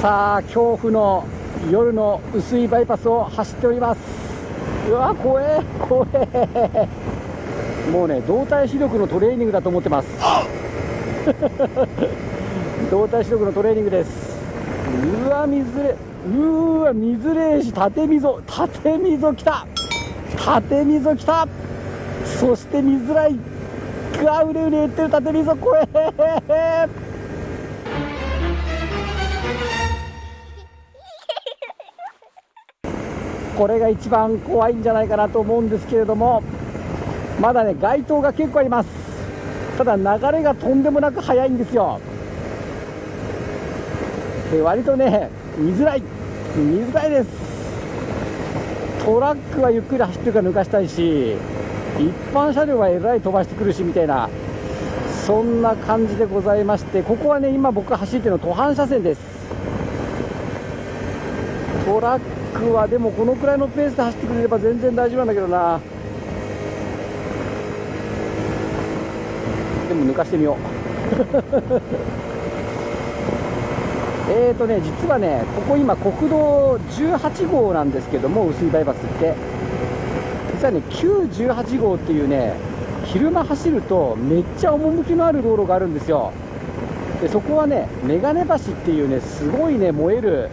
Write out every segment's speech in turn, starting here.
さあ恐怖の夜の薄いバイパスを走っております。うわ怖え怖え。もうね動体視力のトレーニングだと思ってます。動体視力のトレーニングです。うわ水れうわ水れし縦溝縦溝きた。縦溝きた。そして見づらいがうれうれ言ってる縦溝怖え。これが一番怖いんじゃないかなと思うんですけれどもまだね街灯が結構あります。ただ流れがとんでもなく速いんですよ。で割とね見づらい。見づらいです。トラックはゆっくり走ってるから抜かしたいし一般車両はえらい飛ばしてくるしみたいなそんな感じでございましてここはね今僕が走ってるの途半車線です。トラックはでもこのくらいのペースで走ってくれれば全然大丈夫なんだけどな。でも抜かしてみよう。えーとね実はねここ今国道18号なんですけども薄いバイパスって。実はね918号っていうね昼間走るとめっちゃ趣のある道路があるんですよ。でそこはね眼鏡橋っていうねすごいね燃える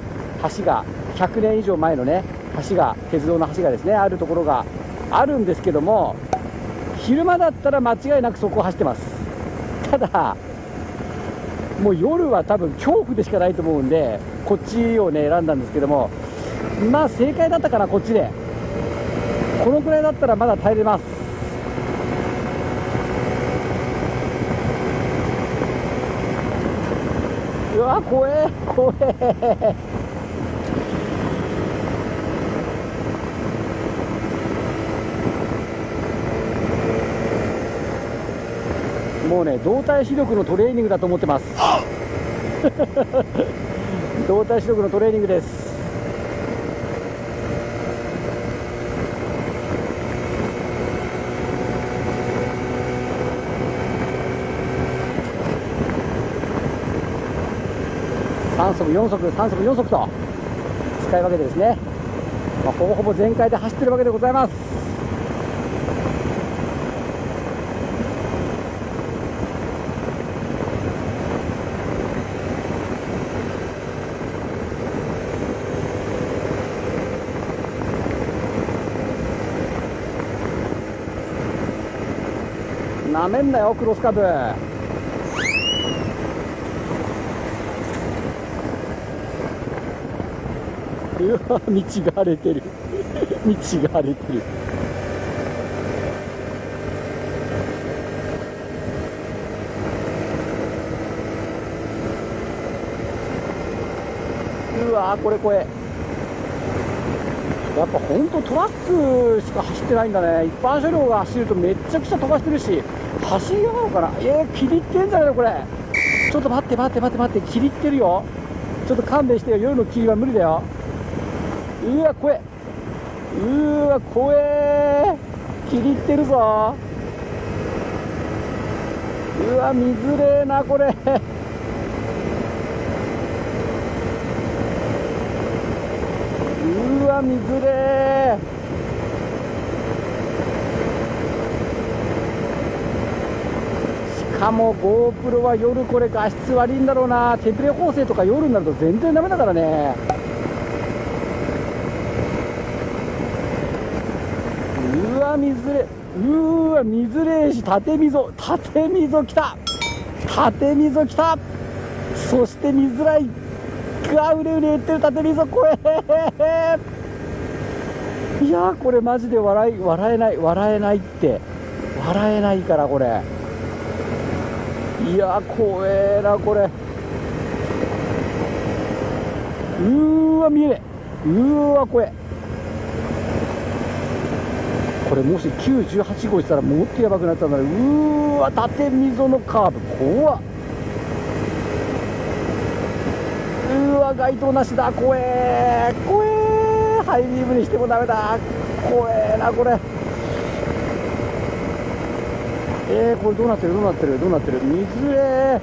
橋が100年以上前のね橋が鉄道の橋がですねあるところがあるんですけども昼間だったら間違いなくそこを走ってます。ただもう夜は多分恐怖でしかないと思うんでこっちをね選んだんですけどもまあ正解だったかなこっちで。このくらいだったらまだ耐えれます。うわ怖え怖え。もうね動体視力のトレーニングだと思ってます。動体視力のトレーニングです。3速4速3速4速と使い分けてですね、まあ、ほぼほぼ全開で走ってるわけでございますなめんなよクロスカブうわ道が荒れてる道が荒れてるうわこれこれやっぱ本当トラックしか走ってないんだね一般車両が走るとめちゃくちゃ飛ばしてるし走りやがるかなえー、切りってんじゃないのこれ。ちょっと待って待って待って待って切りってるよ。ちょっと勘弁してよ。夜の霧は無理だよ。うわ怖え。うわ怖え。切りってるぞ。うわ見づれえなこれ。うわ見づれえ。しかも GoPro は夜これ画質悪いんだろうな。テンプレ補正とか夜になると全然ダメだからね。うわ水れうわ水れし縦溝。縦溝きた。縦溝きた。そして見づらい。がうれうれ言ってる縦溝。怖えいやこれマジで笑い笑えない。笑えないって。笑えないからこれ。いや怖えなこれ。うーわ見えねえ。うーわ怖え。これもし918号したらもっとやばくなったんだねうーわ縦溝のカーブ。怖っ。うわ街灯なしだ。怖え。怖え。ハイビームにしてもダメだ。怖えなこれ。えー、これどうなってる？どうなってる？どうなってる？水れ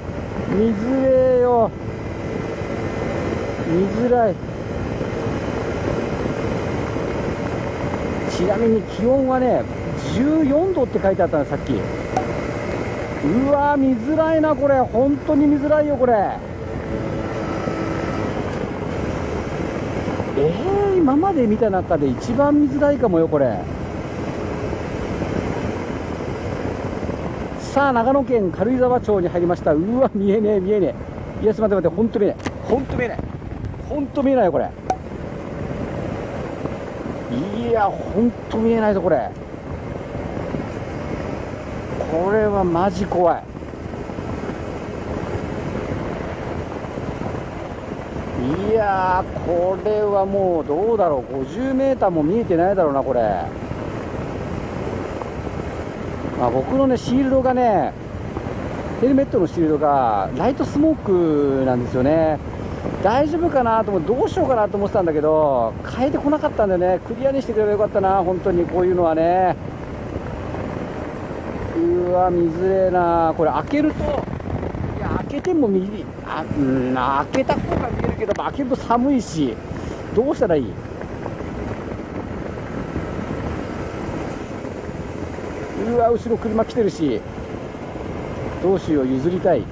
水れよ。見づらい。ちなみに気温はね14度って書いてあったのさっき。うわ見づらいなこれ。本当に見づらいよこれ。えー、今まで見た中で一番見づらいかもよこれ。さあ長野県軽井沢町に入りました。うわ見えねえ見えねえ。いやちょっと待って待って本当見えない本当見えない本当見えないよこれ。いや本当見えないぞこれ。これはマジ怖い。いやーこれはもうどうだろう。50m も見えてないだろうなこれ、まあ、僕のねシールドがねヘルメットのシールドがライトスモークなんですよね。大丈夫かなと思ってどうしようかなと思ってたんだけど変えてこなかったんでね。クリアにしてくればよかったな本当に。こういうのはね。うわ見づれな。これ開けるといや開けても見あうん開けた方が見えるけど開けると寒いしどうしたらいい？うわ後ろ車来てるしどうしよう譲りたい。譲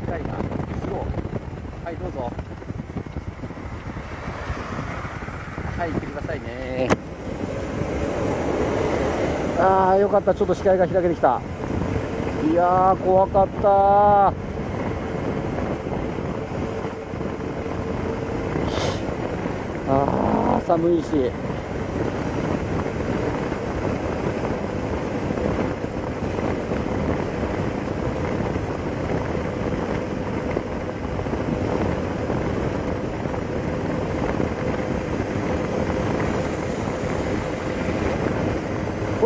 りたいな。譲ろうはいどうぞ。はい行ってくださいね。ああよかった。ちょっと視界が開けてきた。いやー怖かった。あー寒いし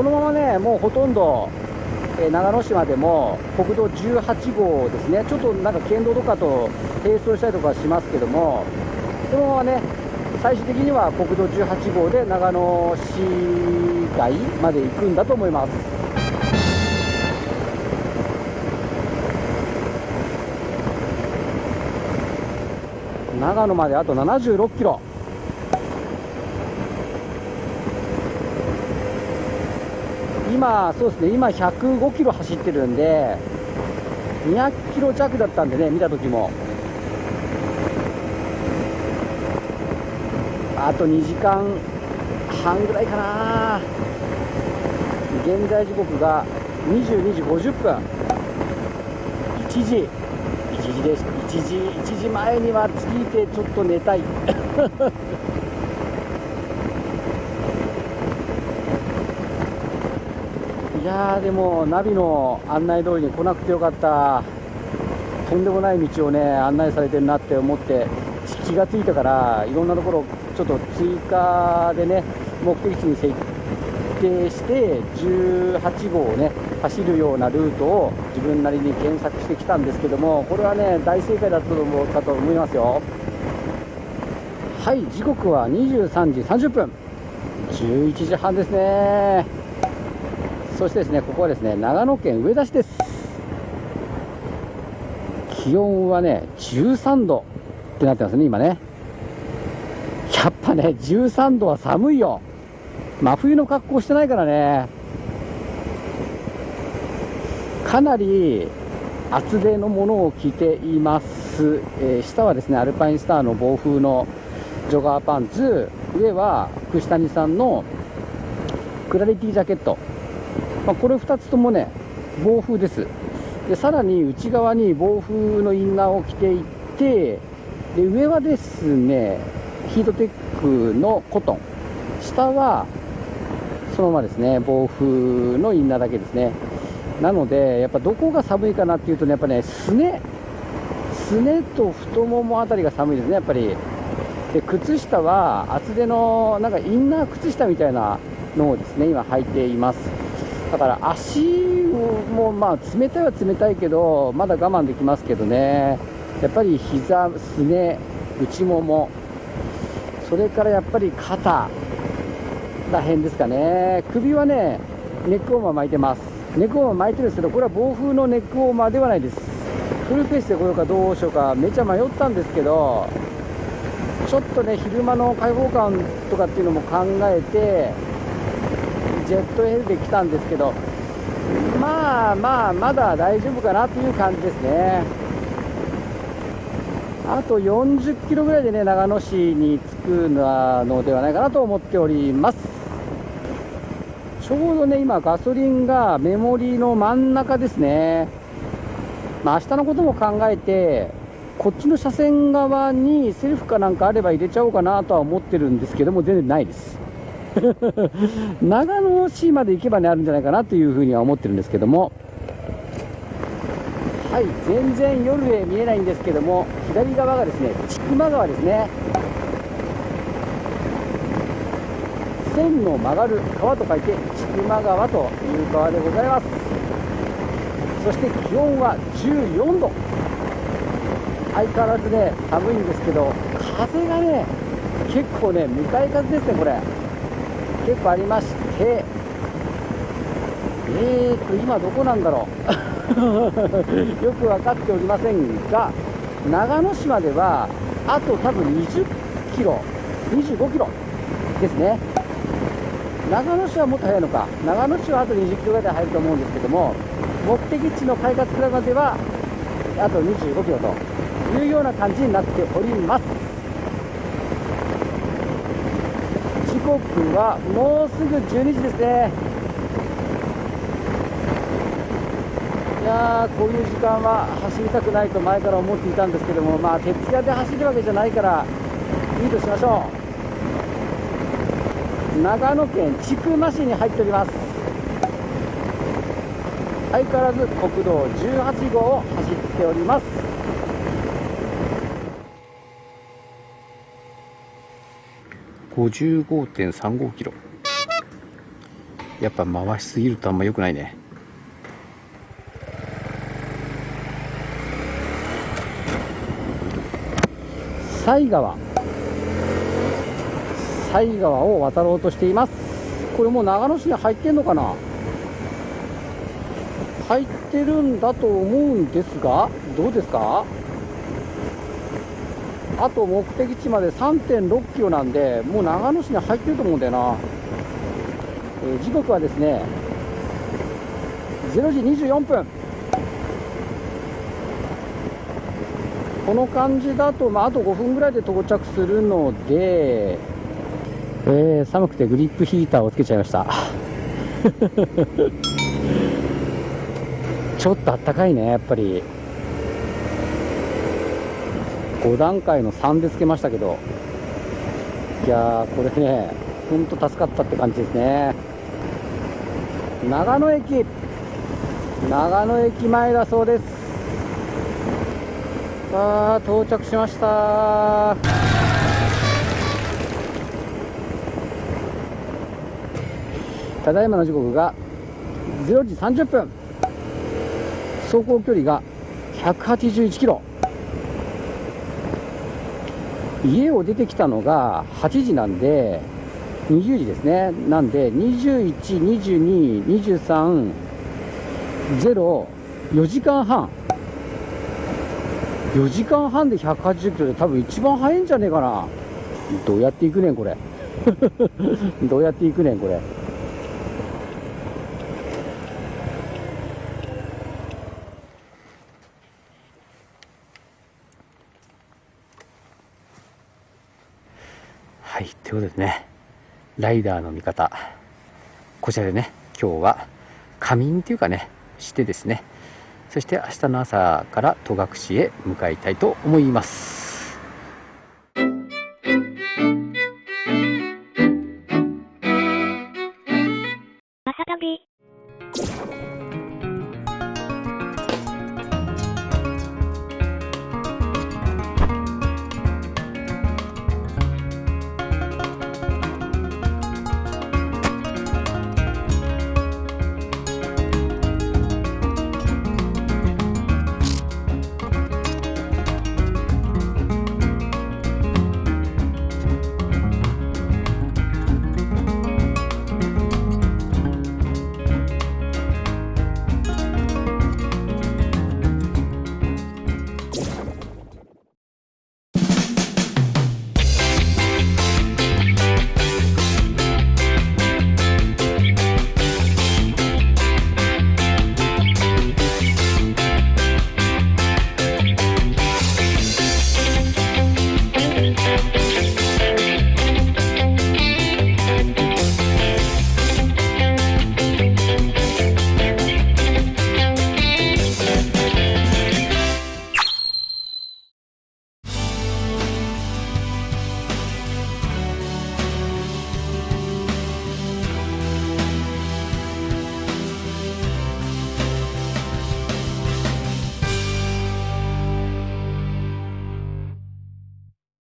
このままねもうほとんどえ長野市までも国道18号ですね、ちょっとなんか県道とかと並走したりとかしますけども、このままね、最終的には国道18号で長野市街まで行くんだと思います。長野まであと76キロ。今、そうですね、今105キロ走ってるんで、200キロ弱だったんでね、見た時も。あと2時間半ぐらいかな。現在時刻が22時50分。1時、1時です。1時、1時前には着いてちょっと寝たい。やーでもナビの案内通りに来なくてよかった。とんでもない道をね案内されてるなって思って気がついたからいろんなところちょっと追加でね目的地に設定して18号をね走るようなルートを自分なりに検索してきたんですけどもこれはね大正解だったと思うかと思いますよ。はい時刻は23時30分。11時半ですね。そしてですね、ここはですね、長野県上田市です。気温はね、13度ってなってますね、今ね。やっぱね、13度は寒いよ。真冬の格好してないからね。かなり厚手のものを着ています。えー、下はですね、アルパインスターの暴風のジョガーパンツ、上は串谷さんのクラリティジャケット。まあ、これ2つともね暴風です。でさらに内側に暴風のインナーを着ていてで上はですねヒートテックのコトン。下はそのままですね暴風のインナーだけですね。なのでやっぱどこが寒いかなっていうとねやっぱねすね。すねと太ももあたりが寒いですねやっぱり。で靴下は厚手のなんかインナー靴下みたいなのをですね今履いています。だから足もまあ冷たいは冷たいけどまだ我慢できますけどね。やっぱり膝すね内ももそれからやっぱり肩らへんですかね。首はねネックウォーマー巻いてます。ネックウォーマー巻いてるんですけどこれは暴風のネックウォーマーではないです。フルペースで来ようかどうしようかめちゃ迷ったんですけどちょっとね昼間の開放感とかっていうのも考えてジェットヘルで来たんですけどまあまあまだ大丈夫かなという感じですね。あと40キロぐらいでね長野市に着くのではないかなと思っております。ちょうどね今ガソリンがメモリの真ん中ですね。まあ明日のことも考えてこっちの車線側にセルフかなんかあれば入れちゃおうかなとは思ってるんですけども全然ないです。長野市まで行けばねあるんじゃないかなというふうには思ってるんですけども。はい全然夜へ見えないんですけども左側がですね千曲川ですね。線の曲がる川と書いて千曲川という川でございます。そして気温は14度。相変わらずね寒いんですけど風がね結構ね向かい風ですねこれ。結構ありましてえーと今どこなんだろう？よく分かっておりませんが長野市まではあと多分20キロ25キロですね。長野市はもっと早いのか。長野市はあと20キロぐらいで入ると思うんですけども目的地の快活クラブまではあと25キロというような感じになっております。刻はもうすぐ12時ですね。いやーこういう時間は走りたくないと前から思っていたんですけどもまあ徹夜で走るわけじゃないからいいとしましょう。長野県千曲市に入っております。相変わらず国道18号を走っております。55.35キロ。やっぱ回しすぎるとあんま良くないね。犀川犀川を渡ろうとしています。これもう長野市に入ってんのかな。入ってるんだと思うんですがどうですか？あと目的地まで3.6キロなんで、もう長野市に入ってると思うんだよな。えー、時刻はですね、0時24分。この感じだと、まあ、あと5分ぐらいで到着するので、えー、寒くてグリップヒーターをつけちゃいました。ちょっとあったかいね、やっぱり。5段階の3でつけましたけどいやーこれねほんと助かったって感じですね。長野駅長野駅前だそうです。さあ到着しました。ただいまの時刻が0時30分。走行距離が181キロ。家を出てきたのが8時なんで、20時ですね。なんで、21、22、23、0、4時間半。4時間半で180キロで多分一番早いんじゃねえかな。どうやって行くねん、これ。どうやって行くねん、これ。今日、ですね、ライダーの味方、こちらでね、今日は仮眠というかね、してですね、そして明日の朝から戸隠へ向かいたいと思います。